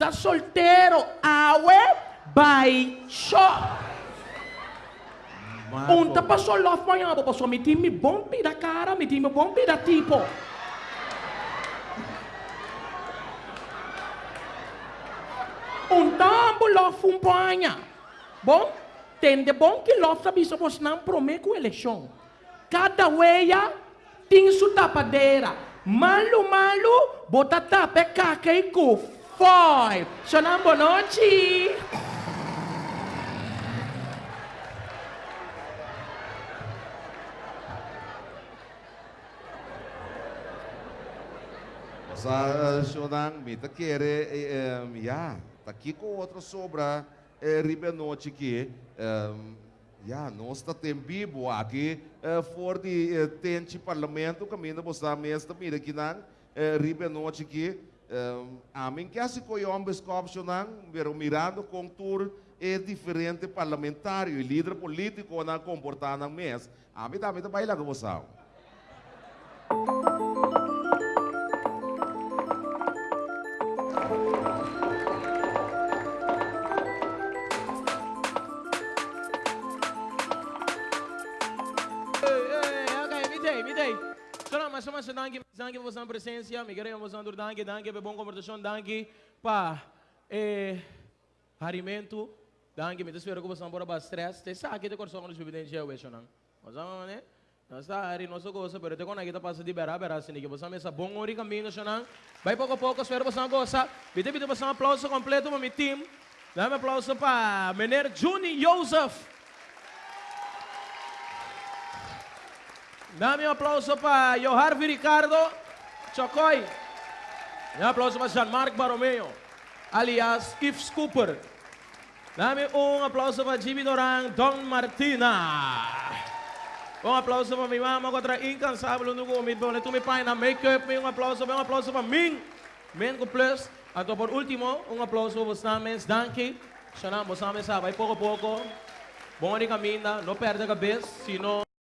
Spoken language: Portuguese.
Tá solteiro, awe, baixo. Unta passou lá amanhã, passou me time bom da cara, me time bom da tipo. Um tambo lá fumpanha. Bom, tem de bom que lá sabe se você não promete com eleição. Cada weia tem sua tapadeira. Malu, malu, bota tapa, caca e cu. Foi. Sonam boa noite. Sa Shonang, mi ta quere, ja, ta kiko outra sobra eh, ribenote que, ja, nós ta tem bibo aqui, for de tente parlamento, caminho bosta mesta mira que nang, ribenote que, a mim que assim coi homens Shonang, vero mirando com tour é diferente parlamentário e líder político na comportar na mês. A mim também tá baila com você. mas mas danke, danke por sua presença, me quero mostrar danke, danke por boa conversação, danke pa eh harimento, danke, me espero que você não bora stress, te sabe que te corso com os bebês já hoje não. Mas né? Nós está aí nosso gosto, pero te quando kita passa de berar, berar assim que você mesa bom ori caminho não. Vai pouco a pouco, espero você não gosta. Bite bite você um aplauso completo para meu time. Dá um aplauso para Mener Juni Joseph. Dame um aplauso para Joharvi Ricardo Chocoy. Um aplauso para Jean-Marc Baromeo, aliás Yves Cooper. Dame um aplauso para Jimmy Doran Don Martina. Um aplauso para minha mama contra incansável no gumi. Bom, tu me pai na make-up. Um aplauso, um aplauso para mim. Men com plus. Ato por último, um aplauso para os names. Danke. Xanam, os names sabe, pouco a pouco. Bom de caminho, não perde a cabeça, senão...